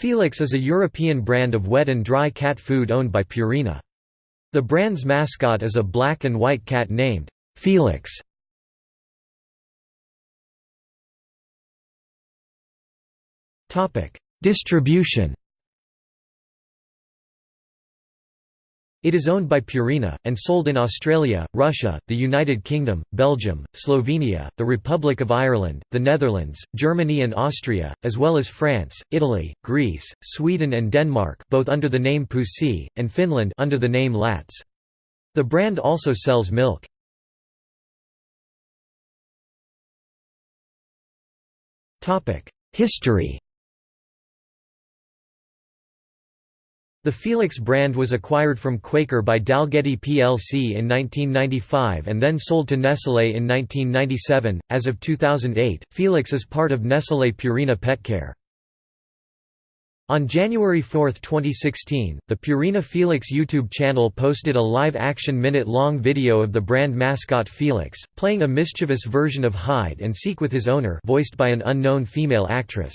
Felix is a European brand of wet and dry cat food owned by Purina. The brand's mascot is a black and white cat named Felix. Distribution It is owned by Purina, and sold in Australia, Russia, the United Kingdom, Belgium, Slovenia, the Republic of Ireland, the Netherlands, Germany and Austria, as well as France, Italy, Greece, Sweden and Denmark both under the name Pussy, and Finland under the name Latz. The brand also sells milk. History The Felix brand was acquired from Quaker by Dalgety plc in 1995 and then sold to Nestlé in 1997. As of 2008, Felix is part of Nestlé Purina Petcare. On January 4, 2016, the Purina Felix YouTube channel posted a live-action minute-long video of the brand mascot Felix, playing a mischievous version of hide and seek with his owner voiced by an unknown female actress.